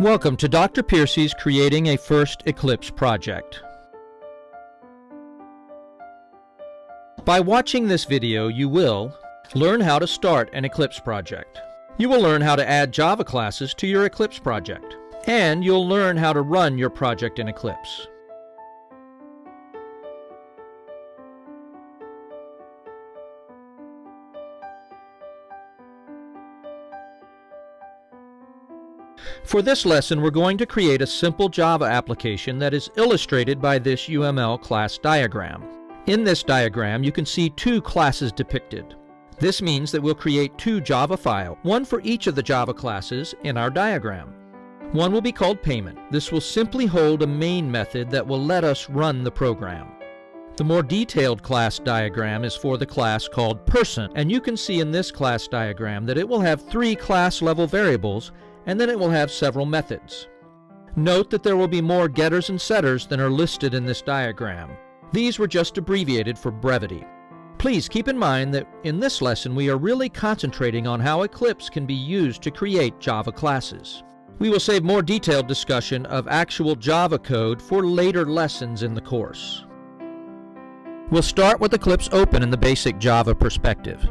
Welcome to Dr. Piercy's Creating a First Eclipse project. By watching this video, you will learn how to start an Eclipse project. You will learn how to add Java classes to your Eclipse project. And you'll learn how to run your project in Eclipse. For this lesson, we're going to create a simple Java application that is illustrated by this UML class diagram. In this diagram, you can see two classes depicted. This means that we'll create two Java files, one for each of the Java classes in our diagram. One will be called payment. This will simply hold a main method that will let us run the program. The more detailed class diagram is for the class called person, and you can see in this class diagram that it will have three class level variables and then it will have several methods. Note that there will be more getters and setters than are listed in this diagram. These were just abbreviated for brevity. Please keep in mind that in this lesson we are really concentrating on how Eclipse can be used to create Java classes. We will save more detailed discussion of actual Java code for later lessons in the course. We'll start with Eclipse open in the basic Java perspective.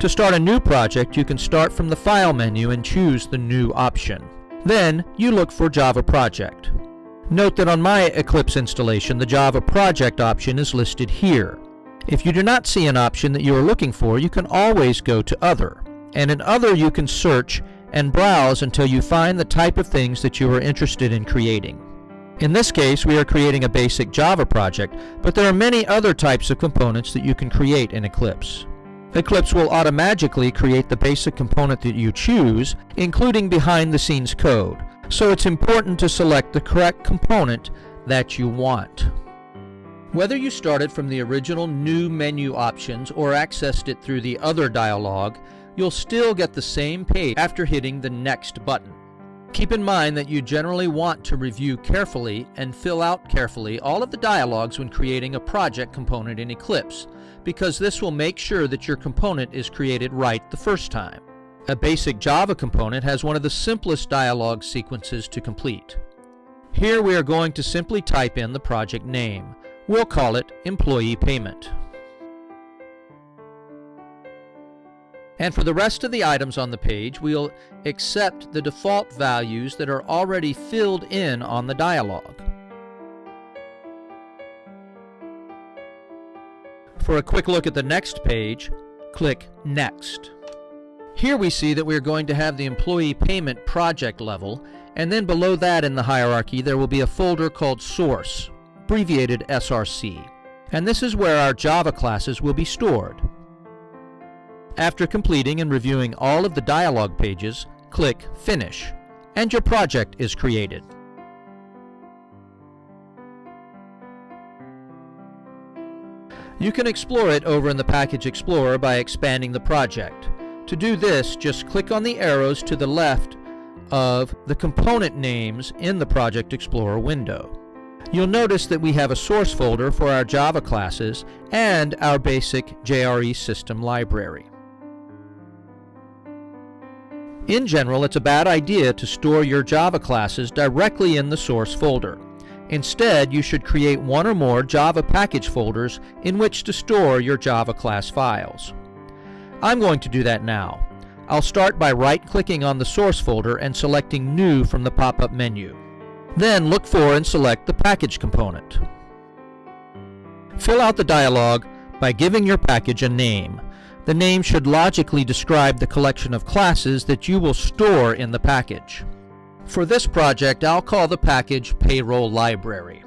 To start a new project, you can start from the File menu and choose the New option. Then, you look for Java Project. Note that on my Eclipse installation, the Java Project option is listed here. If you do not see an option that you are looking for, you can always go to Other. And in Other, you can search and browse until you find the type of things that you are interested in creating. In this case, we are creating a basic Java project, but there are many other types of components that you can create in Eclipse. Eclipse will automatically create the basic component that you choose, including behind-the-scenes code. So it's important to select the correct component that you want. Whether you started from the original New menu options or accessed it through the Other dialog, you'll still get the same page after hitting the Next button. Keep in mind that you generally want to review carefully and fill out carefully all of the dialogues when creating a project component in Eclipse, because this will make sure that your component is created right the first time. A basic Java component has one of the simplest dialog sequences to complete. Here we are going to simply type in the project name. We'll call it Employee Payment. And for the rest of the items on the page, we'll accept the default values that are already filled in on the dialog. For a quick look at the next page, click Next. Here we see that we're going to have the employee payment project level, and then below that in the hierarchy there will be a folder called Source, abbreviated SRC. And this is where our Java classes will be stored. After completing and reviewing all of the dialog pages, click Finish, and your project is created. You can explore it over in the Package Explorer by expanding the project. To do this, just click on the arrows to the left of the component names in the Project Explorer window. You'll notice that we have a source folder for our Java classes and our basic JRE system library. In general, it's a bad idea to store your Java classes directly in the source folder. Instead, you should create one or more Java package folders in which to store your Java class files. I'm going to do that now. I'll start by right-clicking on the source folder and selecting New from the pop-up menu. Then look for and select the package component. Fill out the dialog by giving your package a name. The name should logically describe the collection of classes that you will store in the package. For this project, I'll call the package Payroll Library.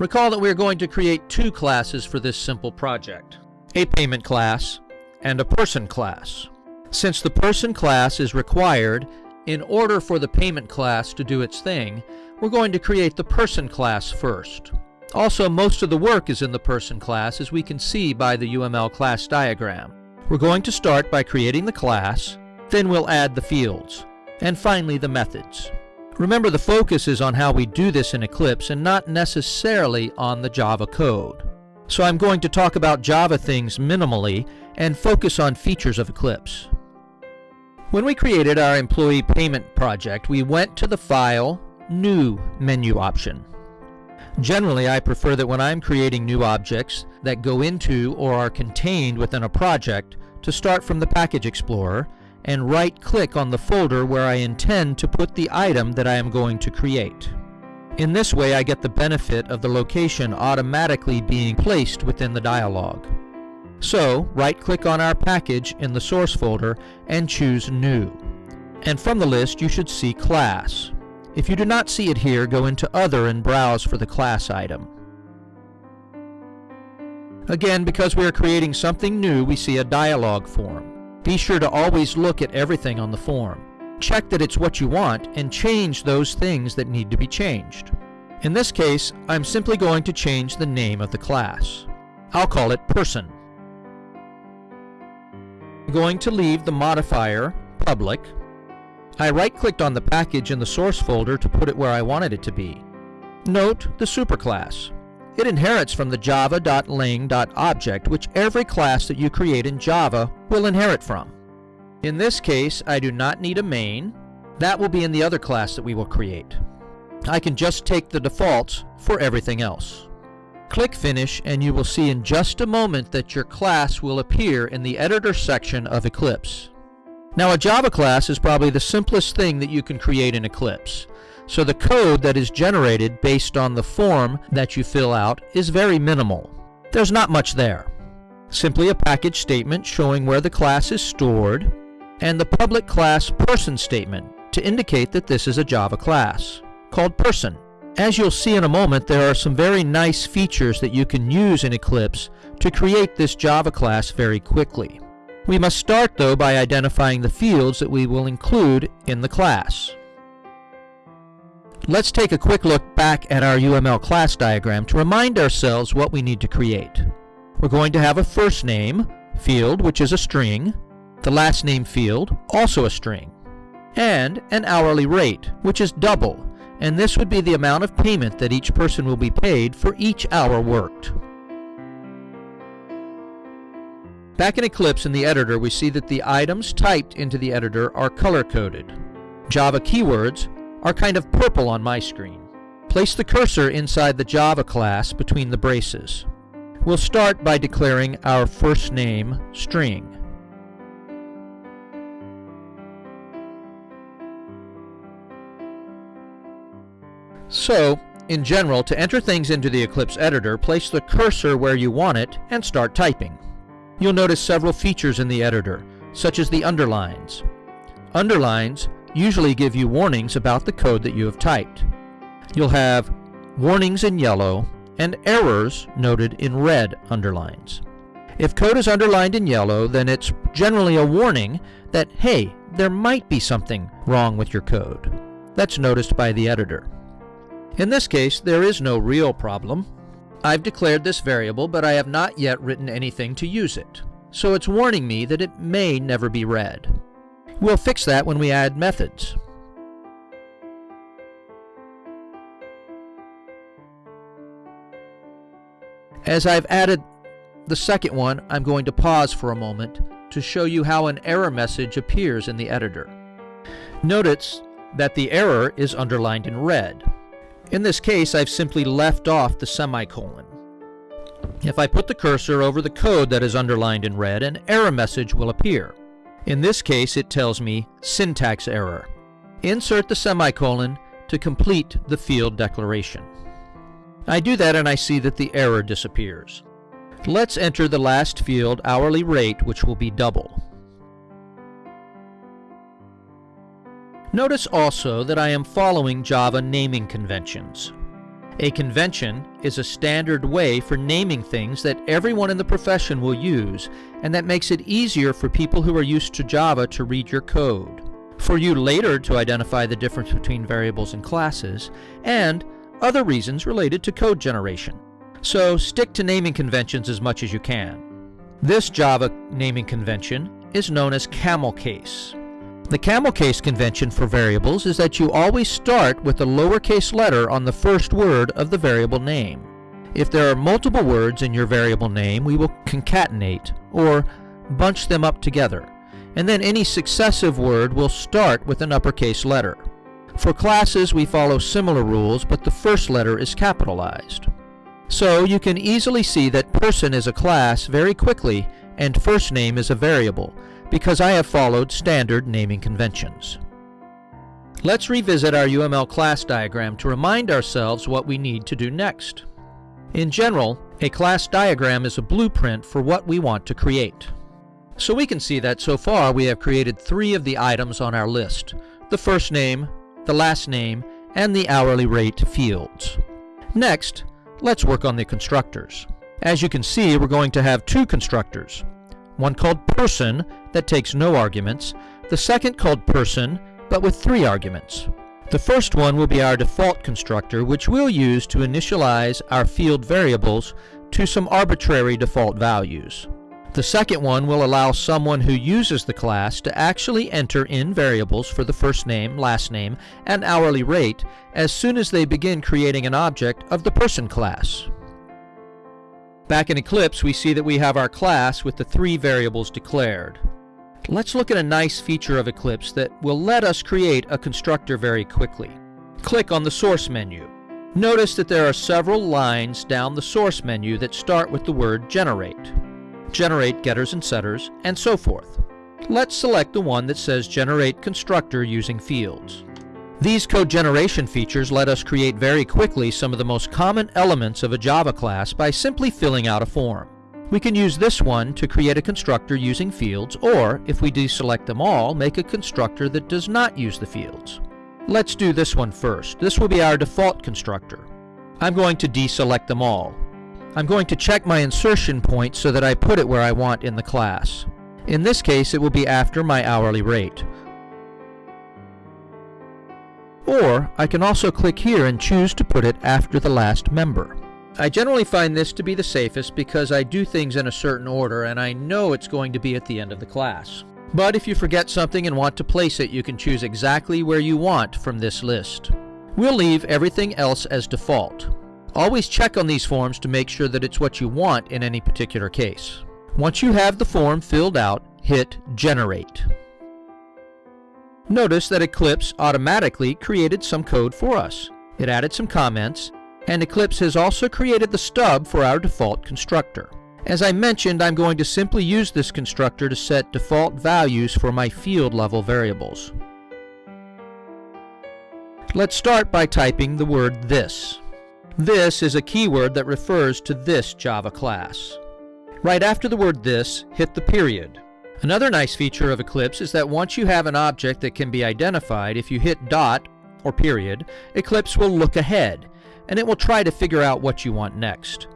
Recall that we are going to create two classes for this simple project, a payment class and a person class. Since the person class is required in order for the payment class to do its thing, we're going to create the person class first. Also, most of the work is in the person class as we can see by the UML class diagram. We're going to start by creating the class, then we'll add the fields, and finally the methods. Remember the focus is on how we do this in Eclipse and not necessarily on the Java code. So I'm going to talk about Java things minimally and focus on features of Eclipse. When we created our employee payment project, we went to the File, New menu option. Generally, I prefer that when I'm creating new objects that go into or are contained within a project to start from the Package Explorer and right-click on the folder where I intend to put the item that I am going to create. In this way, I get the benefit of the location automatically being placed within the dialog. So, right-click on our package in the source folder and choose New. And from the list, you should see Class. If you do not see it here, go into Other and browse for the class item. Again, because we are creating something new, we see a dialog form. Be sure to always look at everything on the form. Check that it's what you want and change those things that need to be changed. In this case, I'm simply going to change the name of the class. I'll call it Person. I'm going to leave the modifier public I right-clicked on the package in the source folder to put it where I wanted it to be. Note the superclass. It inherits from the java.lang.object, which every class that you create in Java will inherit from. In this case, I do not need a main. That will be in the other class that we will create. I can just take the defaults for everything else. Click Finish and you will see in just a moment that your class will appear in the Editor section of Eclipse. Now a Java class is probably the simplest thing that you can create in Eclipse. So the code that is generated based on the form that you fill out is very minimal. There's not much there. Simply a package statement showing where the class is stored, and the public class person statement to indicate that this is a Java class, called person. As you'll see in a moment, there are some very nice features that you can use in Eclipse to create this Java class very quickly. We must start though by identifying the fields that we will include in the class. Let's take a quick look back at our UML class diagram to remind ourselves what we need to create. We're going to have a first name field, which is a string, the last name field, also a string, and an hourly rate, which is double, and this would be the amount of payment that each person will be paid for each hour worked. Back in Eclipse in the editor, we see that the items typed into the editor are color-coded. Java keywords are kind of purple on my screen. Place the cursor inside the Java class between the braces. We'll start by declaring our first name string. So, in general, to enter things into the Eclipse editor, place the cursor where you want it and start typing. You'll notice several features in the editor, such as the underlines. Underlines usually give you warnings about the code that you have typed. You'll have warnings in yellow and errors noted in red underlines. If code is underlined in yellow, then it's generally a warning that, hey, there might be something wrong with your code. That's noticed by the editor. In this case, there is no real problem. I've declared this variable, but I have not yet written anything to use it, so it's warning me that it may never be read. We'll fix that when we add methods. As I've added the second one, I'm going to pause for a moment to show you how an error message appears in the editor. Notice that the error is underlined in red. In this case, I've simply left off the semicolon. If I put the cursor over the code that is underlined in red, an error message will appear. In this case, it tells me syntax error. Insert the semicolon to complete the field declaration. I do that and I see that the error disappears. Let's enter the last field, hourly rate, which will be double. Notice also that I am following Java naming conventions. A convention is a standard way for naming things that everyone in the profession will use, and that makes it easier for people who are used to Java to read your code, for you later to identify the difference between variables and classes, and other reasons related to code generation. So stick to naming conventions as much as you can. This Java naming convention is known as camel case. The camel case convention for variables is that you always start with the lowercase letter on the first word of the variable name. If there are multiple words in your variable name, we will concatenate, or bunch them up together, and then any successive word will start with an uppercase letter. For classes, we follow similar rules, but the first letter is capitalized. So you can easily see that person is a class very quickly and first name is a variable, because I have followed standard naming conventions. Let's revisit our UML class diagram to remind ourselves what we need to do next. In general, a class diagram is a blueprint for what we want to create. So we can see that so far we have created three of the items on our list, the first name, the last name, and the hourly rate fields. Next, let's work on the constructors. As you can see, we're going to have two constructors. One called person that takes no arguments, the second called person but with three arguments. The first one will be our default constructor, which we'll use to initialize our field variables to some arbitrary default values. The second one will allow someone who uses the class to actually enter in variables for the first name, last name, and hourly rate as soon as they begin creating an object of the person class. Back in Eclipse, we see that we have our class with the three variables declared. Let's look at a nice feature of Eclipse that will let us create a constructor very quickly. Click on the Source menu. Notice that there are several lines down the Source menu that start with the word Generate. Generate getters and setters, and so forth. Let's select the one that says Generate Constructor using fields. These code generation features let us create very quickly some of the most common elements of a Java class by simply filling out a form. We can use this one to create a constructor using fields, or, if we deselect them all, make a constructor that does not use the fields. Let's do this one first. This will be our default constructor. I'm going to deselect them all. I'm going to check my insertion point so that I put it where I want in the class. In this case, it will be after my hourly rate. Or, I can also click here and choose to put it after the last member. I generally find this to be the safest because I do things in a certain order and I know it's going to be at the end of the class. But if you forget something and want to place it, you can choose exactly where you want from this list. We'll leave everything else as default. Always check on these forms to make sure that it's what you want in any particular case. Once you have the form filled out, hit Generate. Notice that Eclipse automatically created some code for us. It added some comments, and Eclipse has also created the stub for our default constructor. As I mentioned, I'm going to simply use this constructor to set default values for my field level variables. Let's start by typing the word this. This is a keyword that refers to this Java class. Right after the word this, hit the period. Another nice feature of Eclipse is that once you have an object that can be identified, if you hit dot or period, Eclipse will look ahead and it will try to figure out what you want next.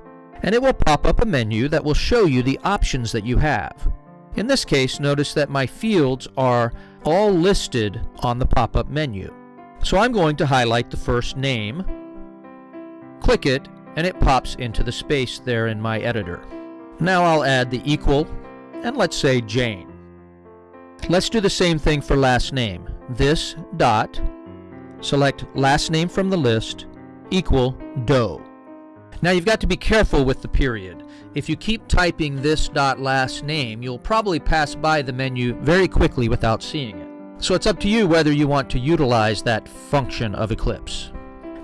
And it will pop up a menu that will show you the options that you have. In this case, notice that my fields are all listed on the pop-up menu. So I'm going to highlight the first name, click it, and it pops into the space there in my editor. Now I'll add the equal, and let's say Jane. Let's do the same thing for last name. This dot, select last name from the list, equal Doe. Now you've got to be careful with the period. If you keep typing this dot last name, you'll probably pass by the menu very quickly without seeing it. So it's up to you whether you want to utilize that function of Eclipse.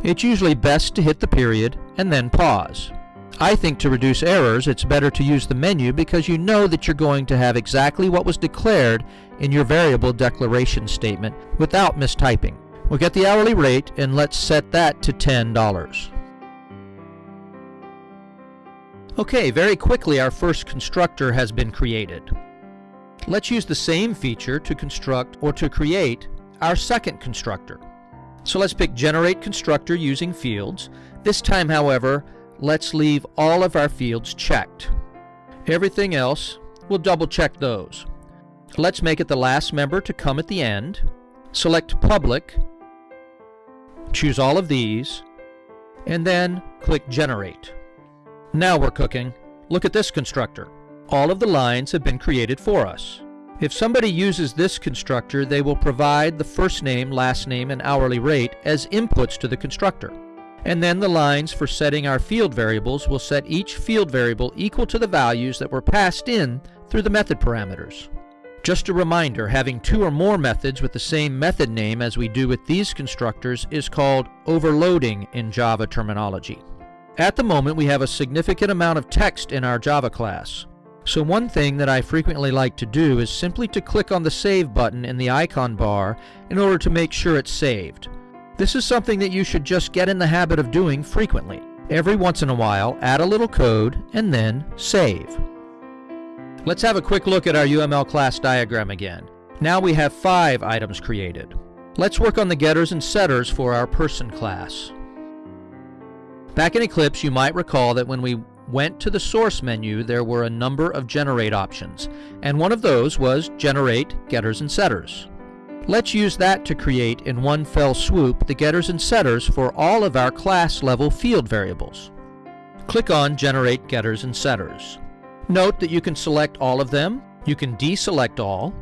It's usually best to hit the period and then pause. I think to reduce errors, it's better to use the menu because you know that you're going to have exactly what was declared in your variable declaration statement without mistyping. We'll get the hourly rate and let's set that to $10. Okay, very quickly our first constructor has been created. Let's use the same feature to construct or to create our second constructor. So let's pick Generate Constructor using fields. This time, however, let's leave all of our fields checked. Everything else, we'll double check those. Let's make it the last member to come at the end. Select Public Choose all of these, and then click Generate. Now we're cooking. Look at this constructor. All of the lines have been created for us. If somebody uses this constructor, they will provide the first name, last name, and hourly rate as inputs to the constructor. And then the lines for setting our field variables will set each field variable equal to the values that were passed in through the method parameters. Just a reminder, having two or more methods with the same method name as we do with these constructors is called overloading in Java terminology. At the moment we have a significant amount of text in our Java class. So one thing that I frequently like to do is simply to click on the Save button in the icon bar in order to make sure it's saved. This is something that you should just get in the habit of doing frequently. Every once in a while, add a little code and then save. Let's have a quick look at our UML class diagram again. Now we have five items created. Let's work on the getters and setters for our person class. Back in Eclipse, you might recall that when we went to the source menu, there were a number of generate options, and one of those was generate getters and setters. Let's use that to create in one fell swoop the getters and setters for all of our class level field variables. Click on Generate Getters and Setters. Note that you can select all of them, you can deselect all,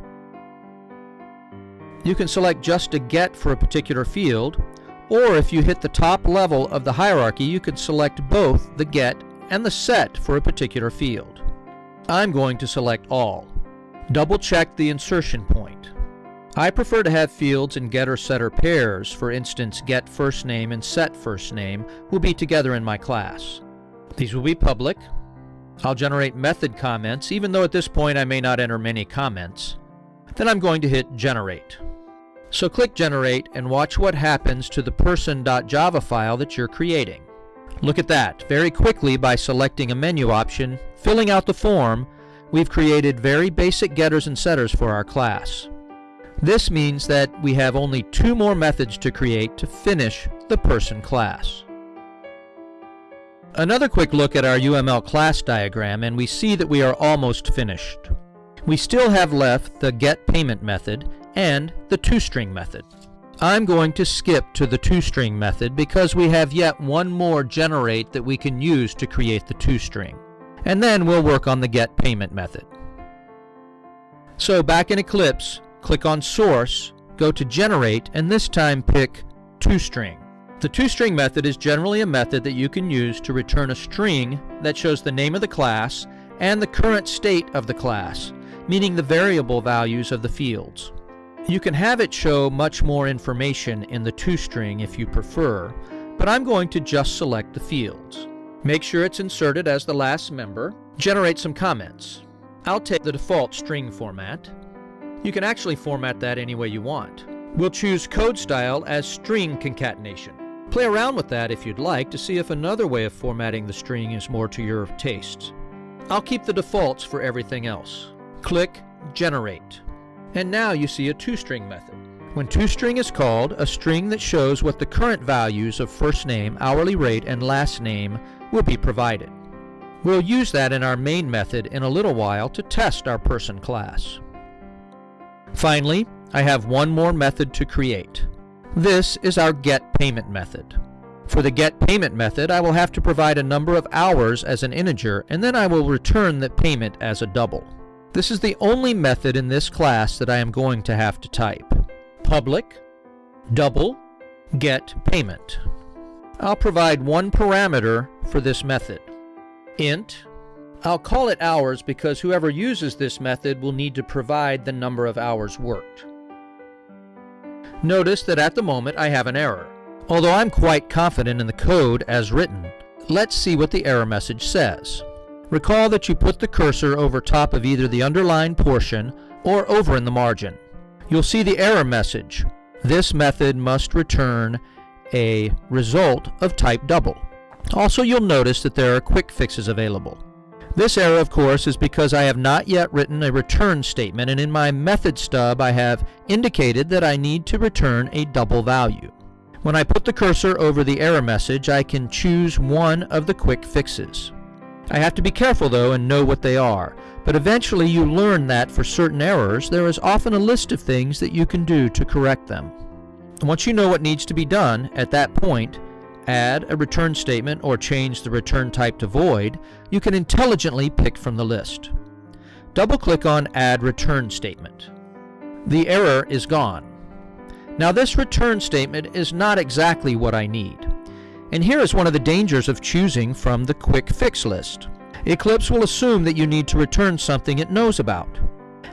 you can select just a get for a particular field, or if you hit the top level of the hierarchy, you can select both the get and the set for a particular field. I'm going to select all. Double check the insertion point. I prefer to have fields in getter-setter pairs, for instance get first name and set first name will be together in my class. These will be public, I'll generate method comments, even though at this point I may not enter many comments. Then I'm going to hit Generate. So click Generate and watch what happens to the person.java file that you're creating. Look at that. Very quickly, by selecting a menu option, filling out the form, we've created very basic getters and setters for our class. This means that we have only two more methods to create to finish the person class. Another quick look at our UML class diagram and we see that we are almost finished. We still have left the getPayment method and the toString method. I'm going to skip to the toString method because we have yet one more generate that we can use to create the toString. And then we'll work on the getPayment method. So back in Eclipse, click on Source, go to Generate, and this time pick toString. The toString method is generally a method that you can use to return a string that shows the name of the class and the current state of the class, meaning the variable values of the fields. You can have it show much more information in the toString if you prefer, but I'm going to just select the fields. Make sure it's inserted as the last member. Generate some comments. I'll take the default string format. You can actually format that any way you want. We'll choose code style as string concatenation. Play around with that if you'd like to see if another way of formatting the string is more to your tastes. I'll keep the defaults for everything else. Click Generate. And now you see a toString method. When toString is called, a string that shows what the current values of first name, hourly rate, and last name will be provided. We'll use that in our main method in a little while to test our person class. Finally, I have one more method to create. This is our get payment method. For the get payment method, I will have to provide a number of hours as an integer, and then I will return the payment as a double. This is the only method in this class that I am going to have to type. Public, double, get payment. I'll provide one parameter for this method. int, I'll call it hours because whoever uses this method will need to provide the number of hours worked. Notice that at the moment I have an error. Although I'm quite confident in the code as written, let's see what the error message says. Recall that you put the cursor over top of either the underlined portion or over in the margin. You'll see the error message. This method must return a result of type double. Also, you'll notice that there are quick fixes available. This error, of course, is because I have not yet written a return statement, and in my method stub I have indicated that I need to return a double value. When I put the cursor over the error message, I can choose one of the quick fixes. I have to be careful though and know what they are, but eventually you learn that for certain errors there is often a list of things that you can do to correct them. Once you know what needs to be done, at that point, add a return statement, or change the return type to void, you can intelligently pick from the list. Double-click on Add Return Statement. The error is gone. Now this return statement is not exactly what I need. And here is one of the dangers of choosing from the quick fix list. Eclipse will assume that you need to return something it knows about.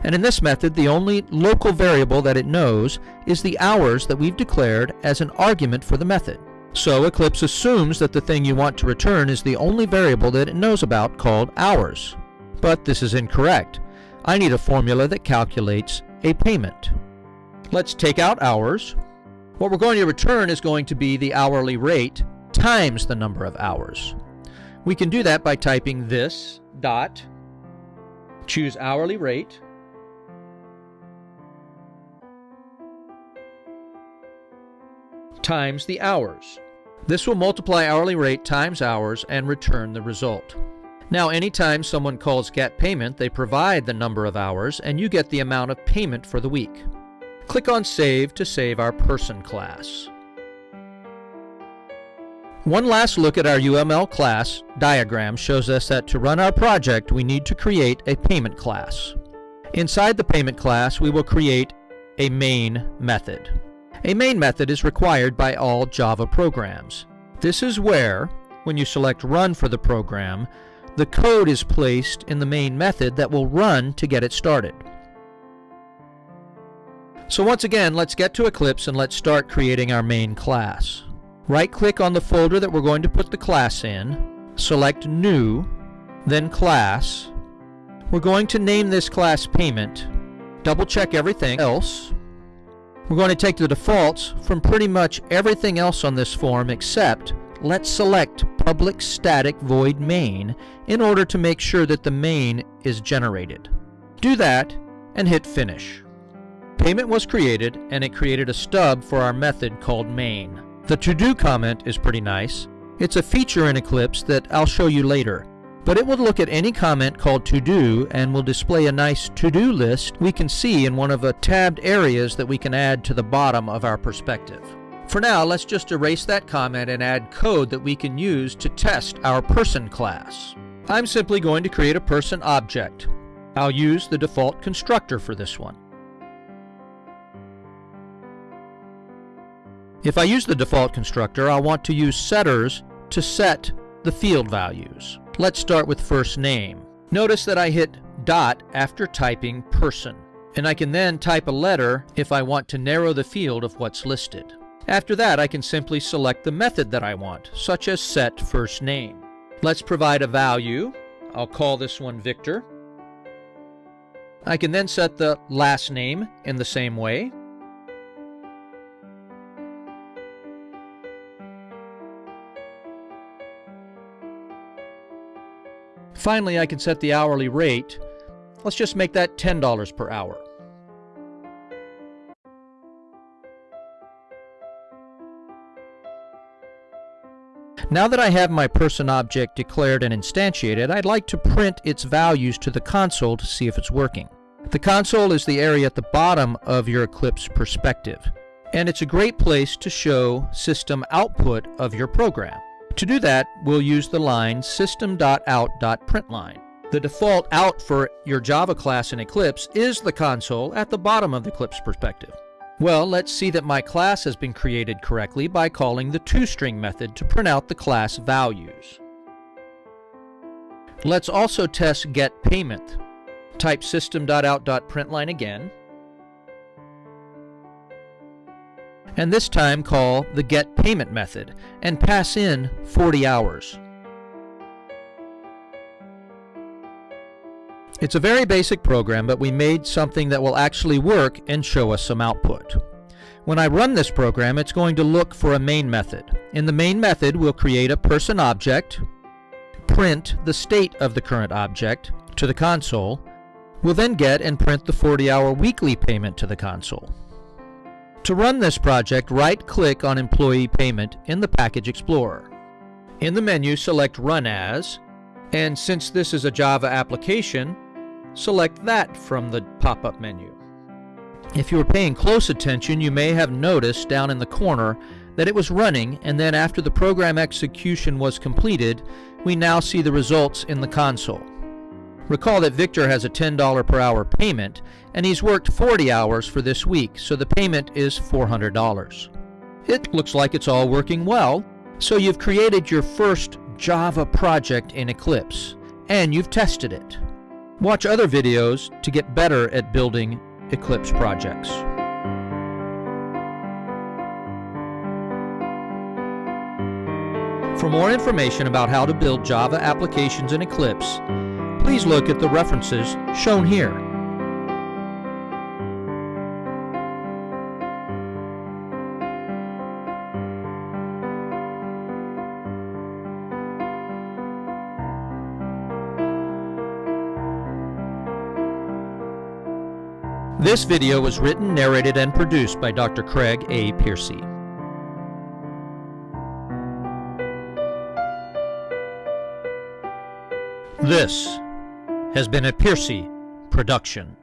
And in this method, the only local variable that it knows is the hours that we've declared as an argument for the method. So Eclipse assumes that the thing you want to return is the only variable that it knows about called hours. But this is incorrect. I need a formula that calculates a payment. Let's take out hours. What we're going to return is going to be the hourly rate times the number of hours. We can do that by typing this dot, choose hourly rate, times the hours. This will multiply hourly rate times hours and return the result. Now anytime someone calls get payment, they provide the number of hours and you get the amount of payment for the week. Click on Save to save our person class. One last look at our UML class diagram shows us that to run our project we need to create a payment class. Inside the payment class we will create a main method. A main method is required by all Java programs. This is where, when you select Run for the program, the code is placed in the main method that will run to get it started. So once again, let's get to Eclipse and let's start creating our main class. Right-click on the folder that we're going to put the class in, select New, then Class. We're going to name this class Payment, double-check everything else, we're going to take the defaults from pretty much everything else on this form except let's select public static void main in order to make sure that the main is generated. Do that and hit finish. Payment was created and it created a stub for our method called main. The to-do comment is pretty nice. It's a feature in Eclipse that I'll show you later but it will look at any comment called to do and will display a nice to do list we can see in one of the tabbed areas that we can add to the bottom of our perspective. For now, let's just erase that comment and add code that we can use to test our person class. I'm simply going to create a person object. I'll use the default constructor for this one. If I use the default constructor, I'll want to use setters to set the field values. Let's start with first name. Notice that I hit dot after typing person, and I can then type a letter if I want to narrow the field of what's listed. After that, I can simply select the method that I want, such as set first name. Let's provide a value. I'll call this one Victor. I can then set the last name in the same way. Finally, I can set the hourly rate. Let's just make that $10 per hour. Now that I have my person object declared and instantiated, I'd like to print its values to the console to see if it's working. The console is the area at the bottom of your Eclipse perspective, and it's a great place to show system output of your program. To do that, we'll use the line system.out.println. The default out for your Java class in Eclipse is the console at the bottom of the Eclipse perspective. Well, let's see that my class has been created correctly by calling the toString method to print out the class values. Let's also test getPayment. Type system.out.println again, and this time call the get payment method and pass in 40 hours. It's a very basic program, but we made something that will actually work and show us some output. When I run this program, it's going to look for a main method. In the main method, we'll create a person object, print the state of the current object to the console. We'll then get and print the 40-hour weekly payment to the console. To run this project, right-click on Employee Payment in the Package Explorer. In the menu, select Run As, and since this is a Java application, select that from the pop-up menu. If you were paying close attention, you may have noticed down in the corner that it was running, and then after the program execution was completed, we now see the results in the console. Recall that Victor has a $10 per hour payment, and he's worked 40 hours for this week, so the payment is $400. It looks like it's all working well. So you've created your first Java project in Eclipse, and you've tested it. Watch other videos to get better at building Eclipse projects. For more information about how to build Java applications in Eclipse, please look at the references shown here. This video was written, narrated, and produced by Dr. Craig A. Piercy. This has been a Piercy production.